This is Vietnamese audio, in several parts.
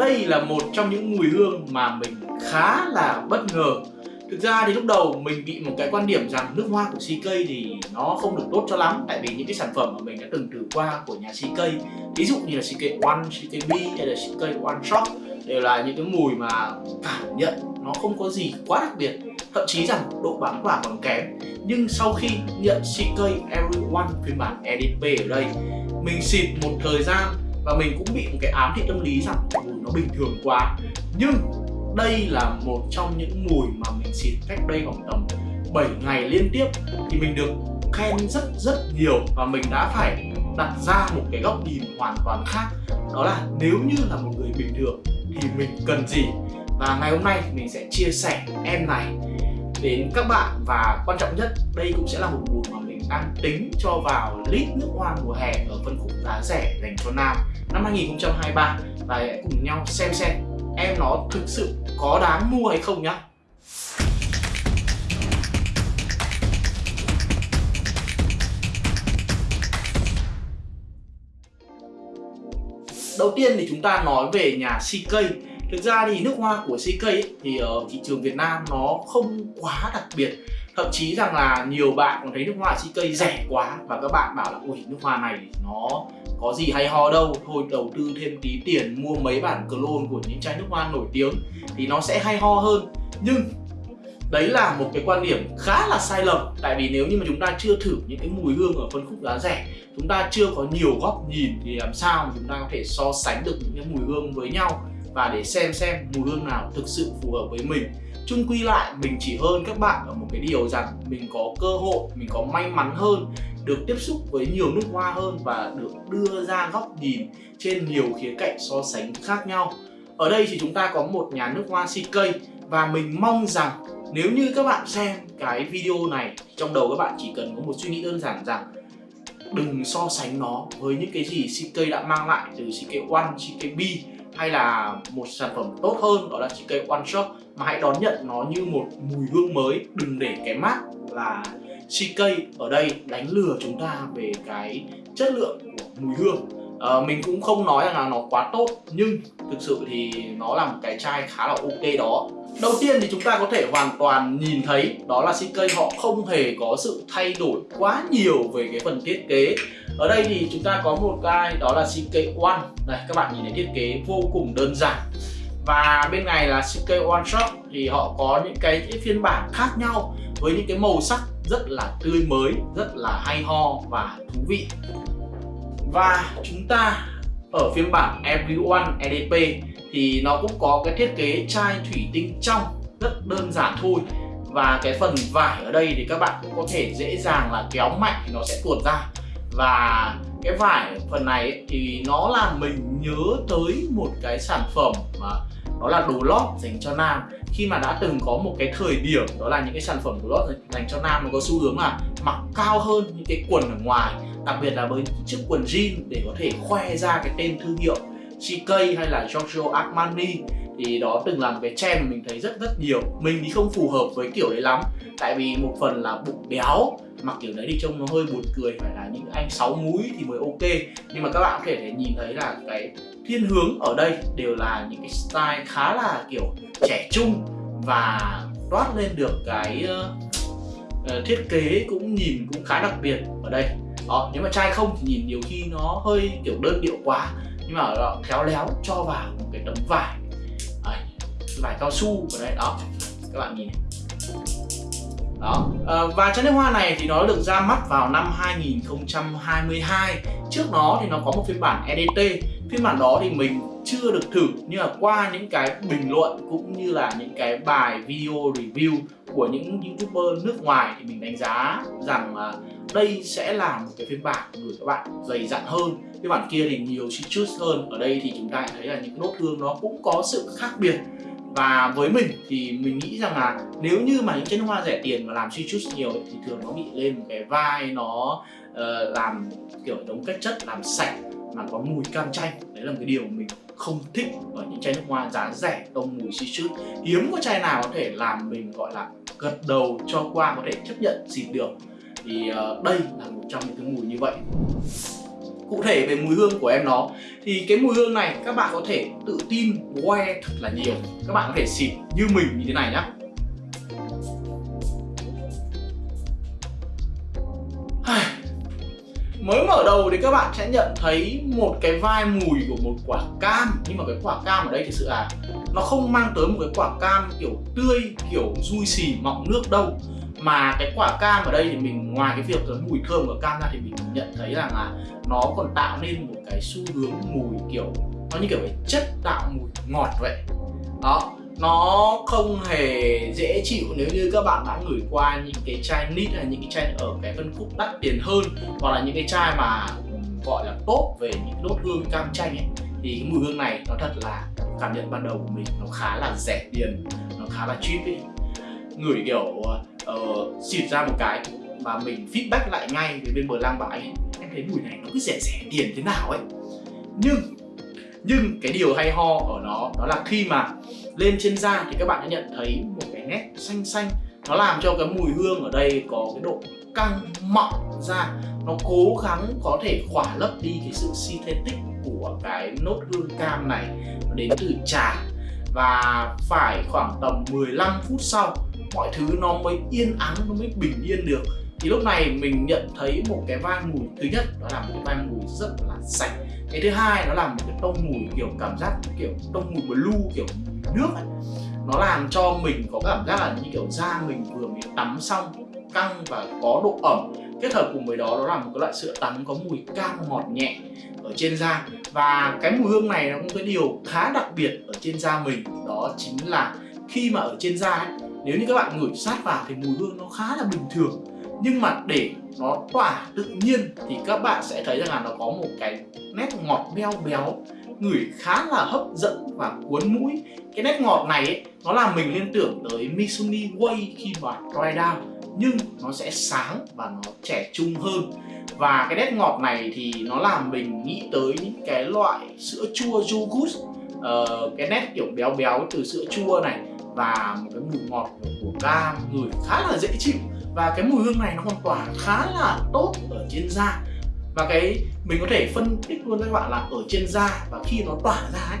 đây là một trong những mùi hương mà mình khá là bất ngờ. Thực ra thì lúc đầu mình bị một cái quan điểm rằng nước hoa của CK thì nó không được tốt cho lắm Tại vì những cái sản phẩm mà mình đã từng thử qua của nhà CK Ví dụ như là CK One, CK B hay là CK One Shot Đều là những cái mùi mà cảm nhận nó không có gì quá đặc biệt. Thậm chí rằng độ bám quả còn kém. Nhưng sau khi nhận CK Everyone phiên bản EDP ở đây Mình xịt một thời gian và mình cũng bị một cái ám thị tâm lý rằng mùi nó bình thường quá. Nhưng đây là một trong những mùi mà mình xịt cách đây khoảng tầm 7 ngày liên tiếp thì mình được khen rất rất nhiều và mình đã phải đặt ra một cái góc nhìn hoàn toàn khác. Đó là nếu như là một người bình thường thì mình cần gì? Và ngày hôm nay mình sẽ chia sẻ em này đến các bạn và quan trọng nhất, đây cũng sẽ là một mùi mà mình đang tính cho vào lít nước hoa mùa hè ở phân khúc giá rẻ dành cho nam năm 2023 và hãy cùng nhau xem xem em nó thực sự có đáng mua hay không nhá. Đầu tiên thì chúng ta nói về nhà CK Thực ra thì nước hoa của CK ấy, thì ở thị trường Việt Nam nó không quá đặc biệt. Thậm chí rằng là nhiều bạn còn thấy nước hoa CK rẻ quá Và các bạn bảo là ui nước hoa này nó có gì hay ho đâu. Thôi đầu tư thêm tí tiền mua mấy bản clone của những chai nước hoa nổi tiếng Thì nó sẽ hay ho hơn. Nhưng đấy là một cái quan điểm khá là sai lầm. Tại vì nếu như mà chúng ta chưa thử những cái mùi hương ở phân khúc giá rẻ, chúng ta chưa có nhiều góc nhìn thì làm sao mà chúng ta có thể so sánh được những cái mùi hương với nhau và để xem xem mùi hương nào thực sự phù hợp với mình chung quy lại mình chỉ hơn các bạn ở một cái điều rằng mình có cơ hội mình có may mắn hơn được tiếp xúc với nhiều nước hoa hơn và được đưa ra góc nhìn trên nhiều khía cạnh so sánh khác nhau. Ở đây thì chúng ta có một nhà nước hoa CK và mình mong rằng nếu như các bạn xem cái video này trong đầu các bạn chỉ cần có một suy nghĩ đơn giản rằng đừng so sánh nó với những cái gì CK đã mang lại từ CK One, CK B hay là một sản phẩm tốt hơn đó là CK One Shop. Mà hãy đón nhận nó như một mùi hương mới đừng để cái mát là CK ở đây đánh lừa chúng ta về cái chất lượng của mùi hương. À, mình cũng không nói rằng là nó quá tốt nhưng thực sự thì nó là một cái chai khá là ok đó. Đầu tiên thì chúng ta có thể hoàn toàn nhìn thấy đó là CK họ không hề có sự thay đổi quá nhiều về cái phần thiết kế. Ở đây thì chúng ta có một cái đó là CK One Đây các bạn nhìn thấy thiết kế vô cùng đơn giản. Và bên này là CK One Shop thì họ có những cái phiên bản khác nhau với những cái màu sắc rất là tươi mới, rất là hay ho và thú vị. Và chúng ta ở phiên bản Everyone EDP thì nó cũng có cái thiết kế chai thủy tinh trong, rất đơn giản thôi. Và cái phần vải ở đây thì các bạn cũng có thể dễ dàng là kéo mạnh thì nó sẽ tuột ra. Và cái vải phần này thì nó làm mình nhớ tới một cái sản phẩm mà đó là đồ lót dành cho nam. Khi mà đã từng có một cái thời điểm, đó là những cái sản phẩm đồ lót dành cho nam, nó có xu hướng là mặc cao hơn những cái quần ở ngoài. Đặc biệt là với chiếc quần jean để có thể khoe ra cái tên thương hiệu. CK hay là Giorgio Armani thì đó từng là một cái trend mà mình thấy rất rất nhiều. Mình thì không phù hợp với kiểu đấy lắm. Tại vì một phần là bụng béo mặc kiểu đấy thì trông nó hơi buồn cười phải là những anh sáu múi thì mới ok. Nhưng mà các bạn có thể nhìn thấy là cái thiên hướng ở đây đều là những cái style khá là kiểu trẻ trung và toát lên được cái uh, thiết kế cũng nhìn cũng khá đặc biệt ở đây. Đó nếu mà trai không thì nhìn nhiều khi nó hơi kiểu đơn điệu quá nhưng mà họ khéo léo cho vào một cái tấm vải. Đấy, vải cao su ở đây đó. Các bạn nhìn này. Đó. À, và chai nước hoa này thì nó được ra mắt vào năm 2022 trước nó thì nó có một phiên bản EDT phiên bản đó thì mình chưa được thử nhưng mà qua những cái bình luận cũng như là những cái bài video review của những youtuber nước ngoài thì mình đánh giá rằng là đây sẽ là một cái phiên bản gửi các bạn dày dặn hơn. Phiên bản kia thì nhiều citrus hơn. Ở đây thì chúng ta thấy là những nốt hương nó cũng có sự khác biệt. Và với mình thì mình nghĩ rằng là nếu như mà những chai nước hoa rẻ tiền mà làm citrus nhiều thì thường nó bị lên một cái vai nó uh, làm kiểu đống các chất làm sạch mà có mùi cam chanh. Đấy là một cái điều mình không thích ở những chai nước hoa giá rẻ tông mùi citrus hiếm có chai nào có thể làm mình gọi là gật đầu cho qua có thể chấp nhận xịt được thì ờ, đây là một trong những cái mùi như vậy. Cụ thể về mùi hương của em nó, thì cái mùi hương này các bạn có thể tự tin que thật là nhiều. Các bạn có thể xịt như mình như thế này nhá. Mới mở đầu thì các bạn sẽ nhận thấy một cái vai mùi của một quả cam. Nhưng mà cái quả cam ở đây thực sự là nó không mang tới một cái quả cam kiểu tươi, kiểu dui xì, mọng nước đâu mà cái quả cam ở đây thì mình, ngoài cái việc cái mùi thơm của cam ra thì mình nhận thấy rằng là nó còn tạo nên một cái xu hướng mùi kiểu, nó như kiểu cái chất tạo mùi ngọt vậy. Đó, nó không hề dễ chịu nếu như các bạn đã ngửi qua những cái chai nít hay những cái chai ở cái phân khúc đắt tiền hơn, hoặc là những cái chai mà gọi là tốt về những đốt hương cam chanh ấy, thì cái mùi hương này nó thật là, cảm nhận ban đầu của mình, nó khá là rẻ tiền, nó khá là cheap ấy. Ngửi kiểu ờ, uh, xịt ra một cái mà mình feedback lại ngay với bên bờ lang bãi em thấy mùi này nó cứ rẻ rẻ tiền thế nào ấy. Nhưng nhưng cái điều hay ho ở nó đó là khi mà lên trên da thì các bạn sẽ nhận thấy một cái nét xanh xanh nó làm cho cái mùi hương ở đây có cái độ căng mọng ra nó cố gắng có thể khỏa lấp đi cái sự synthetic của cái nốt hương cam này nó đến từ trà. Và phải khoảng tầm 15 phút sau mọi thứ nó mới yên ắng nó mới bình yên được. Thì lúc này mình nhận thấy một cái vang mùi thứ nhất đó là một cái vang mùi rất là sạch. Cái thứ hai nó là một cái tông mùi kiểu cảm giác kiểu tông mùi blue kiểu nước ấy. nó làm cho mình có cảm giác là như kiểu da mình vừa mới tắm xong căng và có độ ẩm. Kết hợp cùng với đó đó là một cái loại sữa tắm có mùi cam ngọt nhẹ ở trên da. Và cái mùi hương này nó cũng cái điều khá đặc biệt ở trên da mình. Đó chính là khi mà ở trên da ấy, nếu như các bạn ngửi sát vào thì mùi hương nó khá là bình thường. Nhưng mà để nó tỏa tự nhiên thì các bạn sẽ thấy rằng là nó có một cái nét ngọt beo béo ngửi khá là hấp dẫn và cuốn mũi. Cái nét ngọt này ấy, nó làm mình liên tưởng tới Misumi Way khi mà dry down nhưng nó sẽ sáng và nó trẻ trung hơn. Và cái nét ngọt này thì nó làm mình nghĩ tới những cái loại sữa chua yogurt uh, ờ, cái nét kiểu béo béo từ sữa chua này và một cái mùi ngọt của cam người khá là dễ chịu. Và cái mùi hương này nó còn tỏa khá là tốt ở trên da. Và cái mình có thể phân tích luôn với các bạn là ở trên da và khi nó tỏa ra ấy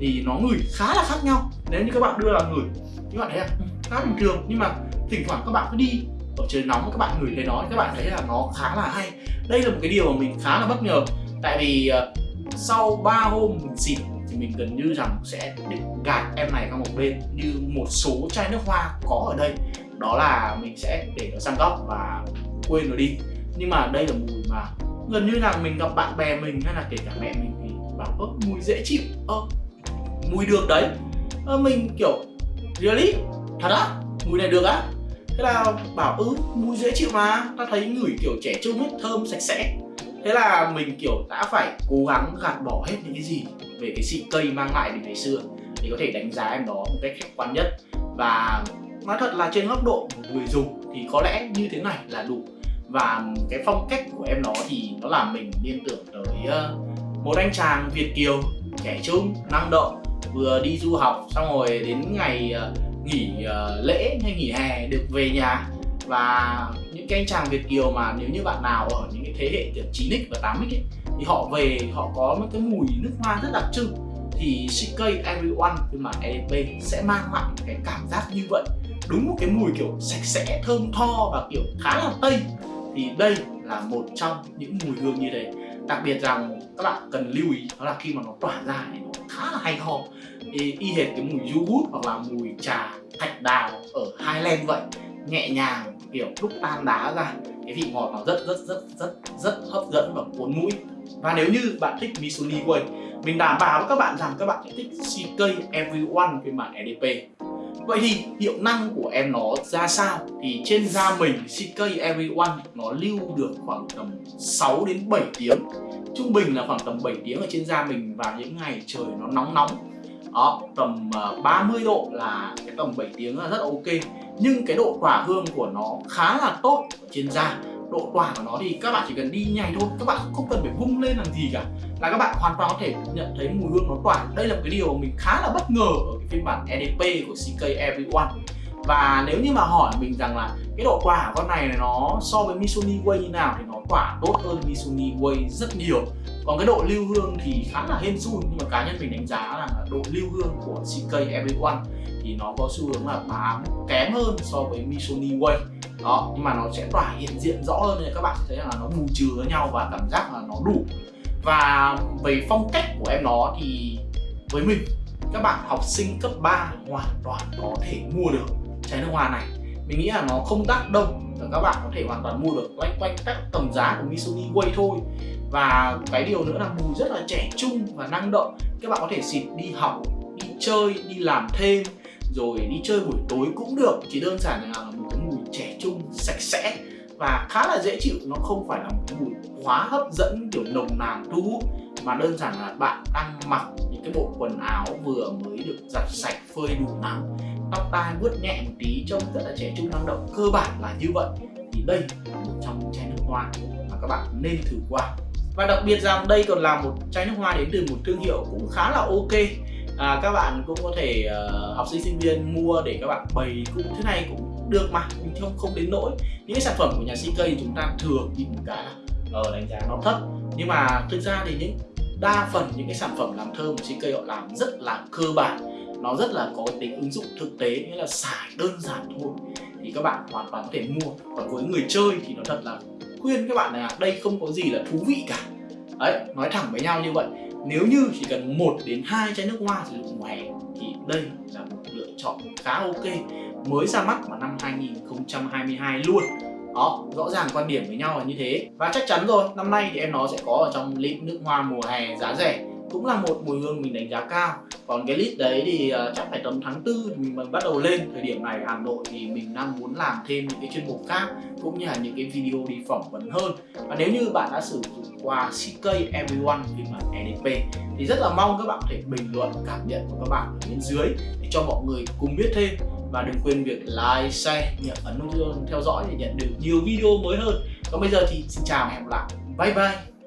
thì nó ngửi khá là khác nhau. Nếu như các bạn đưa là ngửi các bạn thấy là khá bình thường. Nhưng mà thỉnh thoảng các bạn cứ đi ở trời nóng các bạn ngửi thấy nó các bạn thấy là nó khá là hay. Đây là một cái điều mà mình khá là bất ngờ. Tại vì uh, sau 3 hôm mình xịt mình gần như rằng sẽ định gạt em này sang một bên như một số chai nước hoa có ở đây. Đó là mình sẽ để nó sang góc và quên nó đi. Nhưng mà đây là mùi mà gần như là mình gặp bạn bè mình hay là kể cả mẹ mình thì bảo, ơ, mùi dễ chịu. Ơ, mùi được đấy. Ơ, mình kiểu, really? Thật á? Mùi này được á? Thế là bảo ư mùi dễ chịu mà. Ta thấy ngửi kiểu trẻ trung hết thơm, sạch sẽ. Thế là mình kiểu đã phải cố gắng gạt bỏ hết những cái gì về cái xịt cây mang lại từ ngày xưa để có thể đánh giá em đó một cách khách quan nhất. Và nói thật là trên góc độ một người dùng thì có lẽ như thế này là đủ. Và cái phong cách của em nó thì nó làm mình liên tưởng tới ờ, một anh chàng Việt kiều trẻ trung năng động vừa đi du học xong rồi đến ngày ờ, nghỉ ờ, lễ hay nghỉ hè được về nhà. Và những cái anh chàng Việt kiều mà nếu như bạn nào ở những cái thế hệ từ 9x và 8x ấy, thì họ về họ có một cái mùi nước hoa rất đặc trưng. Thì CK Everyone phiên bản EDP sẽ mang lại cái cảm giác như vậy. Đúng một cái mùi kiểu sạch sẽ thơm tho và kiểu khá là tây. Thì đây là một trong những mùi hương như thế. Đặc biệt rằng các bạn cần lưu ý đó là khi mà nó tỏa ra thì nó khá là hay ho. Y, y hệt cái mùi yogurt hoặc là mùi trà thạch đào ở Highland vậy. Nhẹ nhàng kiểu lúc tan đá ra, cái vị ngọt nó rất rất rất rất rất hấp dẫn và cuốn mũi. Và nếu như bạn thích Misuni Way mình đảm bảo với các bạn rằng các bạn sẽ thích CK Everyone phiên bản EDP Vậy thì hiệu năng của em nó ra sao? Thì trên da mình CK Everyone nó lưu được khoảng tầm 6 đến 7 tiếng. Trung bình là khoảng tầm 7 tiếng ở trên da mình vào những ngày trời nó nóng nóng đó, tầm ờ, 30 độ là cái tầm 7 tiếng là rất ok. Nhưng cái độ tỏa hương của nó khá là tốt ở trên da. Độ tỏa của nó thì các bạn chỉ cần đi nhanh thôi các bạn không cần phải vung lên làm gì cả. Là các bạn hoàn toàn có thể nhận thấy mùi hương nó tỏa. Đây là một cái điều mình khá là bất ngờ ở cái phiên bản EDP của CK Everyone. Và nếu như mà hỏi mình rằng là cái độ tỏa của con này nó so với Missoni Way như nào thì nó tỏa tốt hơn Missoni Way rất nhiều còn cái độ lưu hương thì khá là hên xui, nhưng mà cá nhân mình đánh giá là độ lưu hương của CK Everyone thì nó có xu hướng là bám kém hơn so với Missoni Way đó, nhưng mà nó sẽ tỏa hiện diện rõ hơn nên các bạn thấy là nó bù trừ với nhau và cảm giác là nó đủ. Và về phong cách của em nó thì với mình, các bạn học sinh cấp 3 hoàn toàn có thể mua được chai nước hoa này mình nghĩ là nó không đắt đâu. Và các bạn có thể hoàn toàn mua được quanh quanh các tầm giá của Missoni Way thôi. Và cái điều nữa là mùi rất là trẻ trung và năng động. Các bạn có thể xịt đi học, đi chơi, đi làm thêm, rồi đi chơi buổi tối cũng được. Chỉ đơn giản là một cái mùi trẻ trung, sạch sẽ. Và khá là dễ chịu, nó không phải là một cái mùi quá hấp dẫn, kiểu nồng nàn, thu hút. Mà đơn giản là bạn đang mặc những cái bộ quần áo vừa mới được giặt sạch, phơi đủ nắng tóc tai vuốt nhẹ một tí trông rất là trẻ trung năng động. Cơ bản là như vậy. Thì đây là một trong những chai nước hoa mà các bạn nên thử qua. Và đặc biệt rằng đây còn là một chai nước hoa đến từ một thương hiệu cũng khá là ok. À, các bạn cũng có thể uh, học sinh sinh viên mua để các bạn bày cũng thế này cũng được mà mình không không đến nỗi. Những cái sản phẩm của nhà CK chúng ta thường nhìn cả cái là ờ, đánh giá nó thấp. Nhưng mà thực ra thì những đa phần những cái sản phẩm làm thơm của CK họ làm rất là cơ bản nó rất là có tính ứng dụng thực tế, nghĩa là xài đơn giản thôi. Thì các bạn hoàn toàn có thể mua. Còn với người chơi thì nó thật là khuyên các bạn là đây không có gì là thú vị cả. Đấy, nói thẳng với nhau như vậy. Nếu như chỉ cần một đến hai chai nước hoa sử dụng mùa hè thì đây là một lựa chọn khá ok. Mới ra mắt vào năm 2022 luôn. Đó, rõ ràng quan điểm với nhau là như thế. Và chắc chắn rồi, năm nay thì em nó sẽ có ở trong lít nước hoa mùa hè giá rẻ cũng là một mùi hương mình đánh giá cao. Còn cái list đấy thì uh, chắc phải tầm tháng tư mình mới bắt đầu lên. Thời điểm này Hà Nội thì mình đang muốn làm thêm những cái chuyên mục khác cũng như là những cái video đi phỏng vấn hơn. Và nếu như bạn đã sử dụng qua CK Everyone phiên bản EDP thì rất là mong các bạn có thể bình luận cảm nhận của các bạn ở bên dưới để cho mọi người cùng biết thêm. Và đừng quên việc like, share, nhận ấn nút theo dõi để nhận được nhiều video mới hơn. Còn bây giờ thì xin chào và hẹn gặp lại. Bye bye!